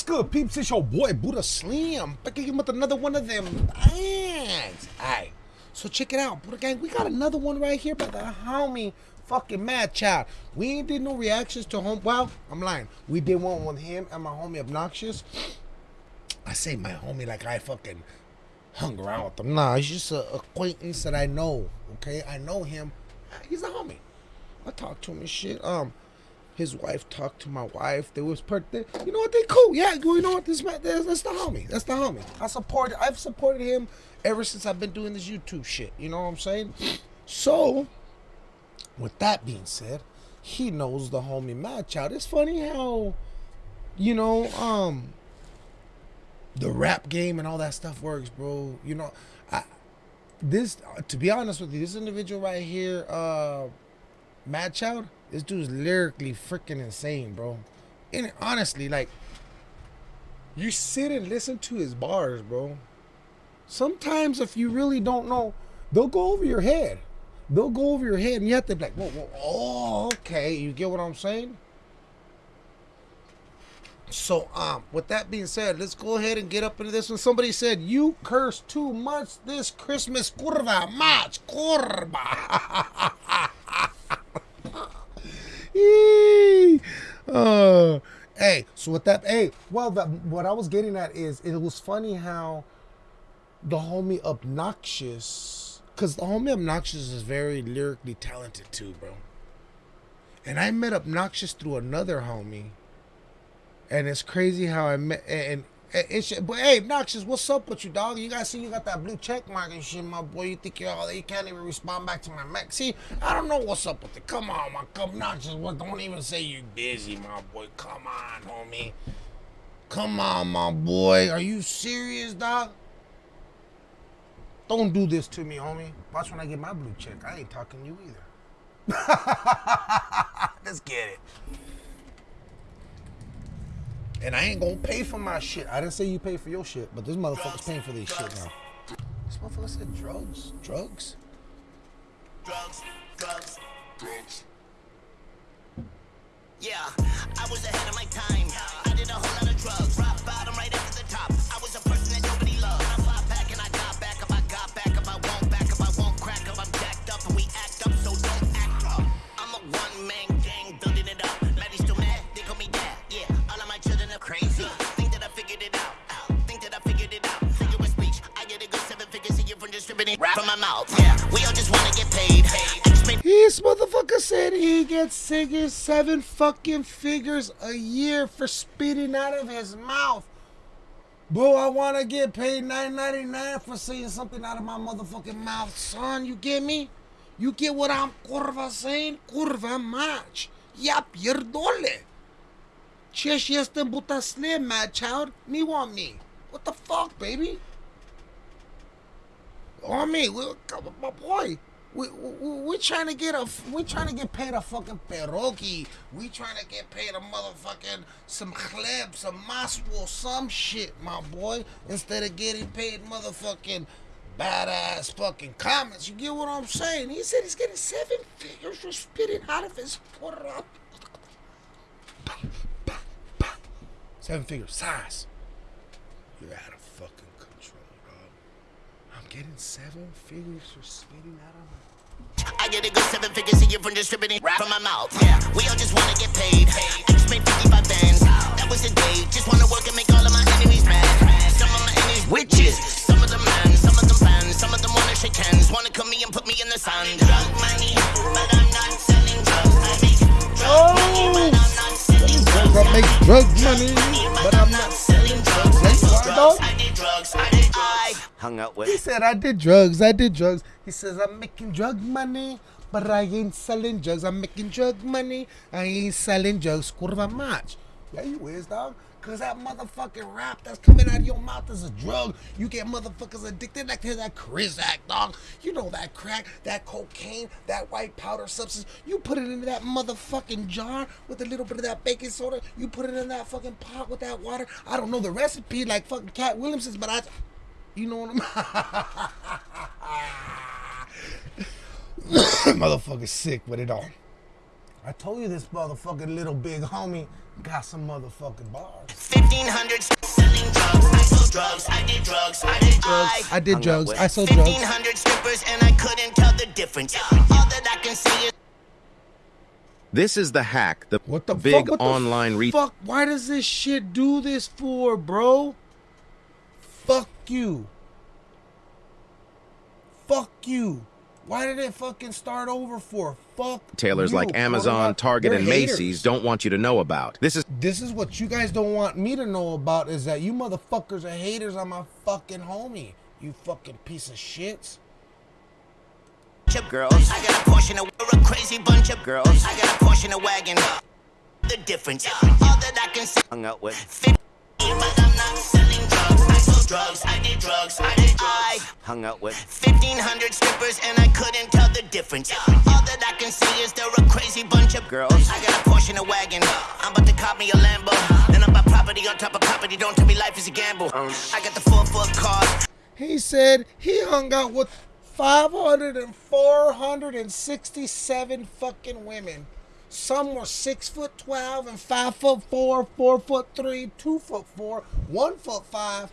What's good, peeps? It's your boy Buddha Slim back again with another one of them bangs. Alright, so check it out, Buddha Gang. We got another one right here by the homie fucking Mad Child. We ain't did no reactions to home. Well, I'm lying. We did one with him and my homie Obnoxious. I say my homie like I fucking hung around with him. Nah, he's just an acquaintance that I know. Okay, I know him. He's a homie. I talk to him and shit. Um, his wife talked to my wife. They was part. They, you know what? They cool. Yeah, you know what? This man, that's, that's the homie. That's the homie. I support. I've supported him ever since I've been doing this YouTube shit. You know what I'm saying? So, with that being said, he knows the homie Mad Child. It's funny how, you know, um, the rap game and all that stuff works, bro. You know, I this to be honest with you, this individual right here, uh, Mad Child this dude's lyrically freaking insane, bro. And honestly, like, you sit and listen to his bars, bro. Sometimes, if you really don't know, they'll go over your head. They'll go over your head, and you have to be like, whoa, whoa, oh, okay. You get what I'm saying? So, um, with that being said, let's go ahead and get up into this one. Somebody said, you cursed too much this Christmas. Curva, much, curva. uh, hey, so with that, hey, well, the, what I was getting at is it was funny how the homie Obnoxious, because the homie Obnoxious is very lyrically talented too, bro. And I met Obnoxious through another homie. And it's crazy how I met, and it's, but hey, Noxious, what's up with you, dog? You guys see you got that blue check mark and shit, my boy. You think you're all you can't even respond back to my mech. See, I don't know what's up with it. Come on, my come Noxious. What? Don't even say you're busy, my boy. Come on, homie. Come on, my boy. Are you serious, dog? Don't do this to me, homie. Watch when I get my blue check. I ain't talking to you either. Let's get it. And I ain't gonna pay for my shit. I didn't say you pay for your shit, but this motherfucker's paying for this shit now. This motherfucker said drugs. Drugs? Drugs, drugs, drugs. Yeah, I was ahead of my time. I did a whole lot of drugs. He gets singing seven fucking figures a year for spitting out of his mouth. Bro, I want to get paid nine ninety nine for saying something out of my motherfucking mouth, son. You get me? You get what I'm curva saying? Curva match. Ya pierdole. Ce și este buta slim, mad child? Me want me. What the fuck, baby? Oh, on me, my boy. We, we, we trying to get a we trying to get paid a fucking peroki. We trying to get paid a motherfucking some chleb, some maswo, some shit, my boy. Instead of getting paid motherfucking badass fucking comments. You get what I'm saying? He said he's getting seven figures for spitting out of his up. Seven figures size. You're out of fucking control, dog. I'm getting seven figures for spitting out of my I get a good seven figures a year from distributing rap from my mouth. Yeah, we all just wanna get paid. I just made 55 bands. That was a day. Just wanna work and make all of my enemies mad. Some of my enemies witches. Some of them man, some of them fans. Some of them wanna shake hands. Wanna come me and put me in the sun. Drug money, but I'm not selling drugs. I make drug money, but I'm not selling oh. drugs. I make drug money, but I'm not selling drugs. I did drugs. I did drugs hung out with. He said, I did drugs. I did drugs. He says, I'm making drug money, but I ain't selling drugs. I'm making drug money. I ain't selling drugs. Curva much. Yeah, you is, dog. Cause that motherfucking rap that's coming out of your mouth is a drug. You get motherfuckers addicted like to that Crizac, dog. You know that crack, that cocaine, that white powder substance. You put it into that motherfucking jar with a little bit of that baking soda. You put it in that fucking pot with that water. I don't know the recipe like fucking Katt Williamson's, but I you know what I'm Motherfucker sick with it all. I told you this motherfucking little big homie got some motherfucking bars. 1500 selling drugs. I sold drugs. I did drugs. I did drugs. I did Hung drugs. I sold drugs. 1500 strippers and I couldn't tell the difference. All that I can see is This is the hack, the, What the big fuck? What the online re- fuck? Why does this shit do this for, bro? Fuck you. Fuck you. Why did it fucking start over for? Fuck retailers you, like bro. Amazon, Target, They're and haters. Macy's don't want you to know about. This is This is what you guys don't want me to know about is that you motherfuckers are haters on my fucking homie. You fucking piece of shits. of girls. I got a portion of we're a crazy bunch of girls. I got a portion of wagon. The difference. All that I can see. hung out with. Drugs. I sold drugs. I did drugs. I did I Hung out with. 1500 strippers and I couldn't tell the difference. All that I can see is they're a crazy bunch of girls. I got a portion of wagon. I'm about to cop me a Lambo. Then I'm about property on top of property. Don't tell me life is a gamble. Um, I got the four foot car. He said he hung out with 500 and 467 fucking women. Some were six foot twelve and five foot four, four foot three, two foot four, one foot five.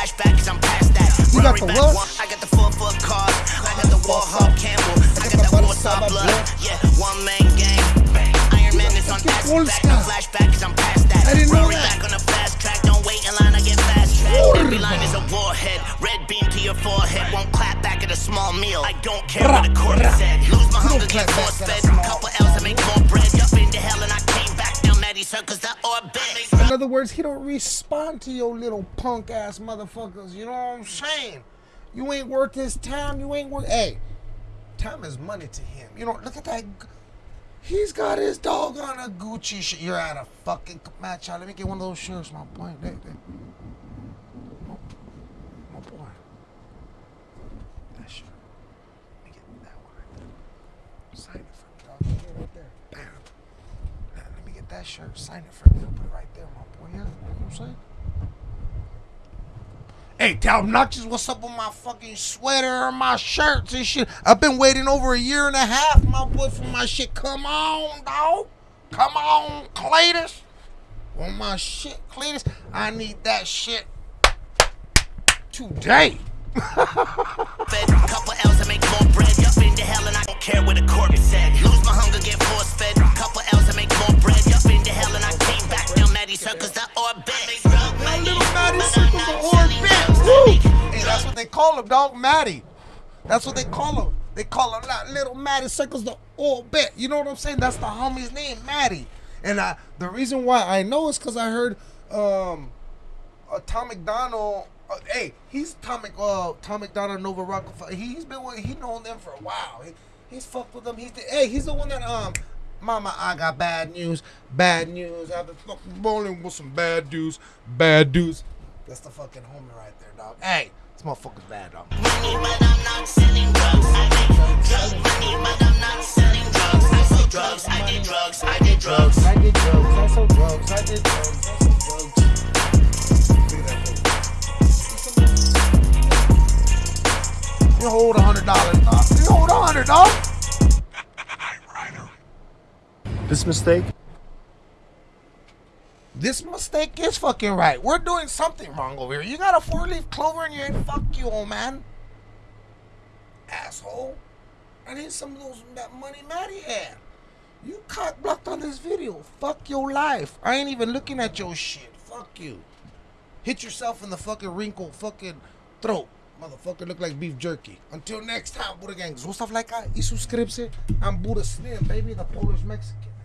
flashback, cause I'm past that. You got the back what? I got the four foot car. I got the Warhawk Campbell. I got that Warsaw blood. Yeah, one man gang. Iron Man is on acid back. No flashback, cause I'm past that. I didn't know Rory that. back on the fast track. Don't wait in line, I get fast track. Every line is a warhead. Red beam to your forehead. Won't clap back at a small meal. I don't care what the court said. Lose my hunger, get force fed. Other words, he don't respond to your little punk ass motherfuckers. You know what I'm saying? You ain't worth his time. You ain't worth. Hey, time is money to him. You know, look at that. He's got his dog on a Gucci shirt. You're out of fucking match out. Let me get one of those shirts, my boy. There, there. My, boy. That shirt. Let me get that one right there. Sign it for me, dog. Right there. Bam. Now, let me get that shirt. Sign it for me. Put it right there, my boy. Yeah, you know what I'm saying? Hey, tell obnoxious what's up with my fucking sweater and my shirts and shit. I've been waiting over a year and a half, my boy, for my shit. Come on, dog. Come on, Cletus. On my shit, Cletus. I need that shit today. fed. Couple L's, make more bread. Up hell and I don't care the said. Lose my hunger, get force fed. Couple him, dog. Maddie. That's what they call him. They call him that little Maddie Circles the orbit. You know what I'm saying? That's the homie's name, Maddie. And I, the reason why I know is because I heard um, uh, Tom MacDonald. Uh, hey, he's Tom, uh, Tom MacDonald, Nova Rockafeller. He, he's been with, he known them for a while. He, he's fucked with them. He's the, hey, he's the one that um. Mama, I got bad news. Bad news. I've been fucking bowling with some bad dudes. Bad dudes. That's the fucking homie right there, dog. Hey, this motherfucker's bad, dog. money, but I'm not selling drugs. I make drug money, but I'm not selling drugs. I sold drugs, I did drugs, I did drugs. I did drugs. I sold drugs. I did drugs. I sold drugs. Look at that fool. You hold a hundred dollars, dog. You hold a hundred, dog. This mistake? This mistake is fucking right. We're doing something wrong over here. You got a four-leaf clover in your head. Fuck you, old man. Asshole. I need some of those that money Maddie had. You cock blocked on this video. Fuck your life. I ain't even looking at your shit. Fuck you. Hit yourself in the fucking wrinkle fucking throat. Motherfucker look like beef jerky. Until next time, Buddha Gang. Zostaw lajka i subskrypcję. I'm Buddha Slim, baby, the Polish Mexican.